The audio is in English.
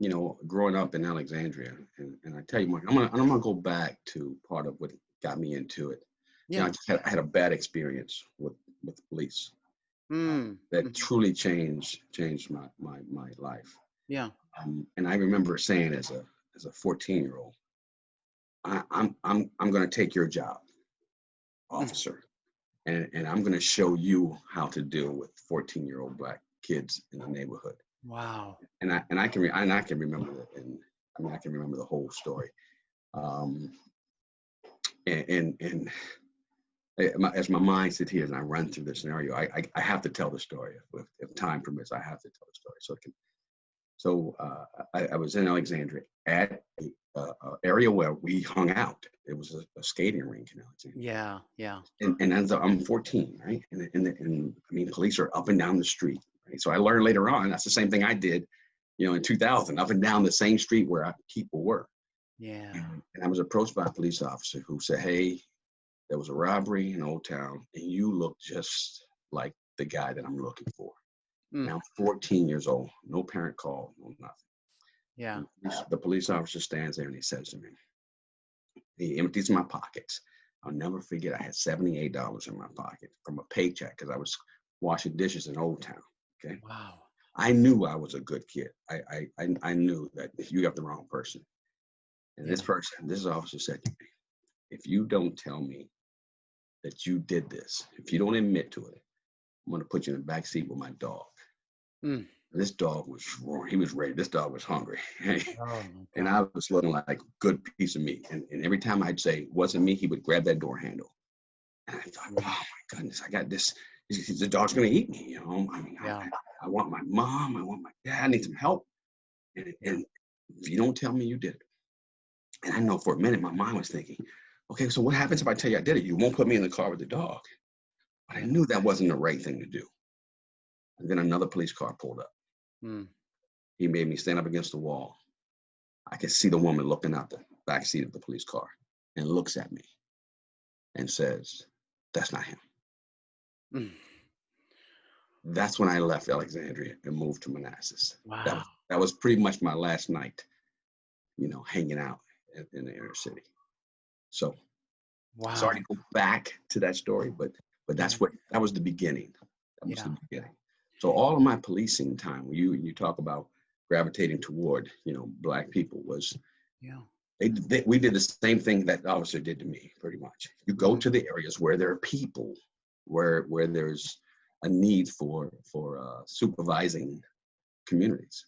you know, growing up in Alexandria, and, and I tell you, Mike, I'm gonna I'm gonna go back to part of what got me into it. You know, Yeah. I just had, I had a bad experience with with the police Mm. that Mhm. truly changed changed my my my life. Yeah. Um, and I remember saying as a as a 14 year old, I, I'm I'm I'm gonna take your job, officer, and and I'm gonna show you how to deal with 14 year old black kids in the neighborhood. Wow. And I and I can re- and I can remember it, and I mean I can remember the whole story. Um, and and, and eh, as my mind sits here and I run through the scenario, I, I, I have to tell the story. If, if time permits, I have to tell the story. So it can, so uh, I, I was in Alexandria at a, uh, area where we hung out. It was a, a skating rink in Alexandria. Yeah. Yeah. And, and as I'm 14, right? And, and, and I mean, police are up and down the street. Right? So I learned later on, that's the same thing I did, you know, in 2000, up and down the same street where I, people were. Yeah. And, and I was approached by a police officer who said, Hey, there was a robbery in Old Town, and you look just like the guy that I'm looking for. Mm. Now, 14 years old, no parent call, no nothing. Yeah. The police officer stands there and he says to me, he empties my pockets. I'll never forget, I had $78 in my pocket from a paycheck because I was washing dishes in Old Town. Okay. Wow. I knew I was a good kid. I I I, I knew that if you got the wrong person. And this person, this officer said to me, if you don't tell me that you did this, if you don't admit to it, I'm gonna put you in the back seat with my dog. Mm. This dog was roaring. He was ready. This dog was hungry. Oh, and I was looking like a good piece of meat. And, and every time I'd say, wasn't me, he would grab that door handle. And I thought, oh my goodness, I got this. The dog's gonna eat me, you know. I mean, I- Yeah. I want my mom. I want my dad. I need some help. And, and if you don't tell me you did it, and I know for a minute my mind was thinking, okay, so what happens if I tell you I did it? You won't put me in the car with the dog. But I knew that wasn't the right thing to do. And then another police car pulled up. Mm. He made me stand up against the wall. I could see the woman looking out the back seat of the police car and looks at me and says, That's not him. Mm. That's when I left Alexandria and moved to Manassas. That Wow. was, that was pretty much my last night, you know, hanging out in, in the inner city. So Wow. sorry to go back to that story, but but that's what that was the beginning. That was the beginning. So all of my policing time, when you you talk about gravitating toward, you know, black people was Yeah. they, they we did the same thing that officer did to me, pretty much. You go Mhm. to the areas where there are people, where where there's a need for for uh, supervising communities.